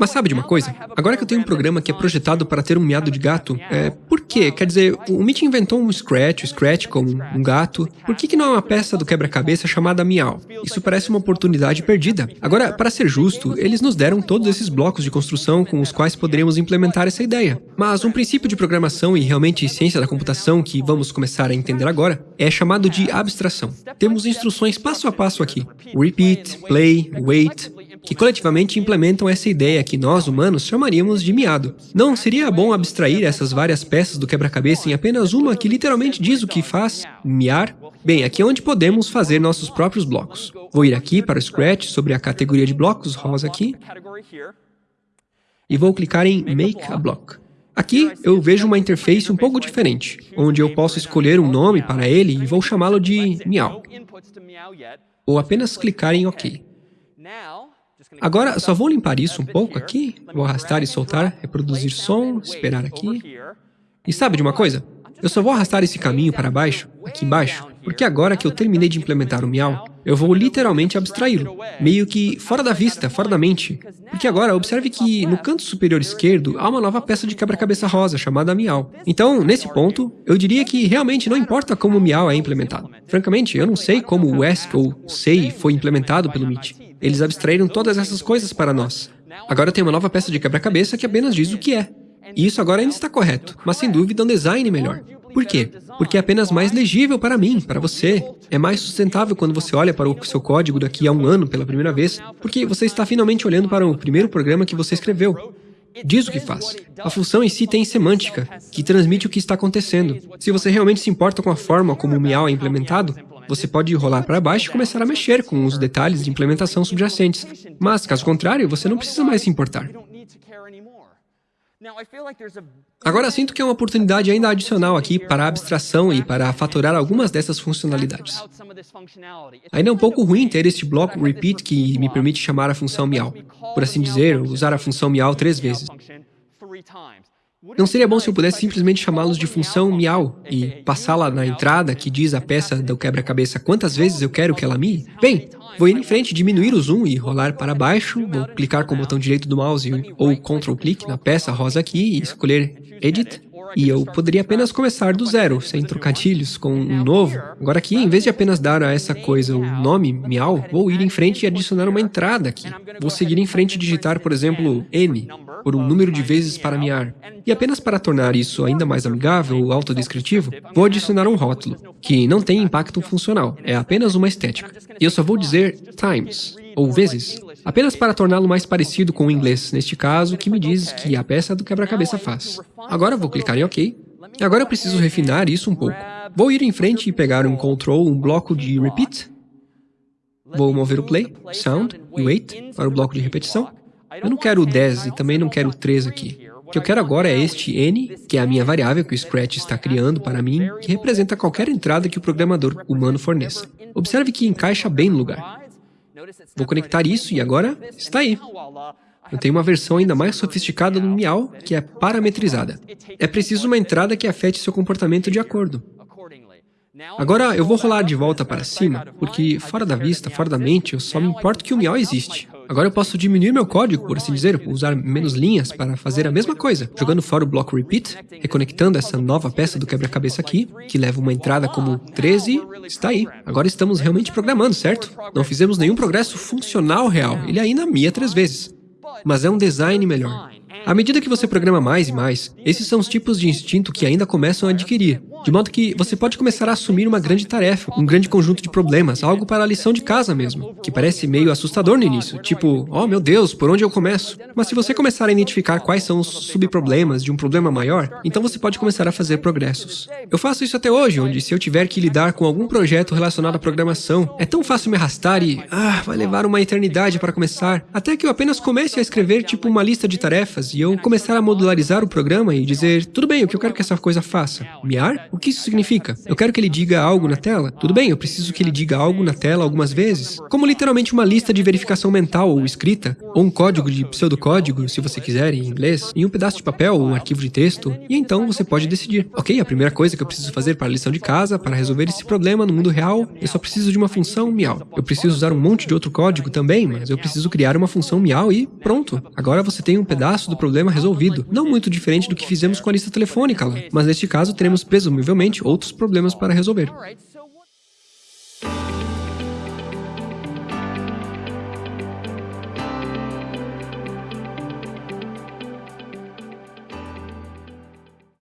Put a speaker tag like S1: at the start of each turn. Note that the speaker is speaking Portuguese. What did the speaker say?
S1: Mas sabe de uma coisa? Agora que eu tenho um programa que é projetado para ter um miado de gato, é, por quê? Quer dizer, o Mitch inventou um Scratch, o Scratch como um gato. Por que, que não é uma peça do quebra-cabeça chamada Miau? Isso parece uma oportunidade perdida. Agora, para ser justo, eles nos deram todos esses blocos de construção com os quais poderíamos implementar essa ideia. Mas um princípio de programação e realmente ciência da computação que vamos começar a entender agora é chamado de abstração. Temos instruções passo a passo aqui. Repeat, play, wait, que coletivamente implementam essa ideia que nós, humanos, chamaríamos de miado. Não seria bom abstrair essas várias peças do quebra-cabeça em apenas uma que literalmente diz o que faz, miar? Bem, aqui é onde podemos fazer nossos próprios blocos. Vou ir aqui para o Scratch sobre a categoria de blocos, rosa aqui, e vou clicar em Make a Block. Aqui eu vejo uma interface um pouco diferente, onde eu posso escolher um nome para ele e vou chamá-lo de Miau. Ou apenas clicar em OK. Agora, só vou limpar isso um pouco aqui. Vou arrastar e soltar, reproduzir som, esperar aqui. E sabe de uma coisa? Eu só vou arrastar esse caminho para baixo, aqui embaixo, porque agora que eu terminei de implementar o Miau, eu vou literalmente abstraí-lo, meio que fora da vista, fora da mente. Porque agora, observe que no canto superior esquerdo há uma nova peça de quebra-cabeça rosa chamada Miau. Então, nesse ponto, eu diria que realmente não importa como o Miau é implementado. Francamente, eu não sei como o ESC ou SEI foi implementado pelo MIT. Eles abstraíram todas essas coisas para nós. Agora tem uma nova peça de quebra-cabeça que apenas diz o que é. E isso agora ainda está correto, mas sem dúvida um design melhor. Por quê? Porque é apenas mais legível para mim, para você. É mais sustentável quando você olha para o seu código daqui a um ano pela primeira vez, porque você está finalmente olhando para o primeiro programa que você escreveu. Diz o que faz. A função em si tem semântica, que transmite o que está acontecendo. Se você realmente se importa com a forma como o Miau é implementado, você pode rolar para baixo e começar a mexer com os detalhes de implementação subjacentes. Mas, caso contrário, você não precisa mais se importar. Agora sinto que é uma oportunidade ainda adicional aqui para a abstração e para fatorar algumas dessas funcionalidades. Ainda é um pouco ruim ter este bloco repeat que me permite chamar a função meow. Por assim dizer, usar a função meow três vezes. Não seria bom se eu pudesse simplesmente chamá-los de função miau e passá-la na entrada que diz a peça do quebra-cabeça quantas vezes eu quero que ela mie? Bem, vou ir em frente, diminuir o zoom e rolar para baixo, vou clicar com o botão direito do mouse ou Ctrl clique na peça rosa aqui e escolher Edit e eu poderia apenas começar do zero, sem trocadilhos, com um novo. Agora aqui, em vez de apenas dar a essa coisa o nome, miau, vou ir em frente e adicionar uma entrada aqui. Vou seguir em frente e digitar, por exemplo, n, por um número de vezes para miar. E apenas para tornar isso ainda mais amigável ou autodescritivo, vou adicionar um rótulo, que não tem impacto funcional, é apenas uma estética. E eu só vou dizer times, ou vezes, apenas para torná-lo mais parecido com o inglês, neste caso, que me diz que a peça do quebra-cabeça faz. Agora vou clicar em OK. Agora eu preciso refinar isso um pouco. Vou ir em frente e pegar um control, um bloco de repeat. Vou mover o play, sound e wait para o bloco de repetição. Eu não quero o 10 e também não quero o 3 aqui. O que eu quero agora é este n, que é a minha variável que o Scratch está criando para mim, que representa qualquer entrada que o programador humano forneça. Observe que encaixa bem no lugar. Vou conectar isso e agora está aí. Eu tenho uma versão ainda mais sofisticada do Miau, que é parametrizada. É preciso uma entrada que afete seu comportamento de acordo. Agora eu vou rolar de volta para cima, porque fora da vista, fora da mente, eu só me importo que o Miau existe. Agora eu posso diminuir meu código, por assim dizer, usar menos linhas para fazer a mesma coisa, jogando fora o bloco repeat, reconectando essa nova peça do quebra-cabeça aqui, que leva uma entrada como 13, está aí. Agora estamos realmente programando, certo? Não fizemos nenhum progresso funcional real, ele ainda mia três vezes. Mas é um design melhor. À medida que você programa mais e mais, esses são os tipos de instinto que ainda começam a adquirir. De modo que você pode começar a assumir uma grande tarefa, um grande conjunto de problemas, algo para a lição de casa mesmo, que parece meio assustador no início, tipo, oh meu Deus, por onde eu começo? Mas se você começar a identificar quais são os subproblemas de um problema maior, então você pode começar a fazer progressos. Eu faço isso até hoje, onde se eu tiver que lidar com algum projeto relacionado à programação, é tão fácil me arrastar e, ah, vai levar uma eternidade para começar, até que eu apenas comece a escrever tipo uma lista de tarefas e eu começar a modularizar o programa e dizer, tudo bem, o que eu quero que essa coisa faça? Miar? O que isso significa? Eu quero que ele diga algo na tela? Tudo bem, eu preciso que ele diga algo na tela algumas vezes, como literalmente uma lista de verificação mental ou escrita, ou um código de pseudocódigo, se você quiser, em inglês, em um pedaço de papel ou um arquivo de texto, e então você pode decidir. Ok, a primeira coisa que eu preciso fazer para a lição de casa, para resolver esse problema no mundo real, eu só preciso de uma função miau. Eu preciso usar um monte de outro código também, mas eu preciso criar uma função miau e pronto. Agora você tem um pedaço do problema resolvido. Não muito diferente do que fizemos com a lista telefônica lá, mas neste caso teremos presumivelmente provavelmente outros problemas para resolver.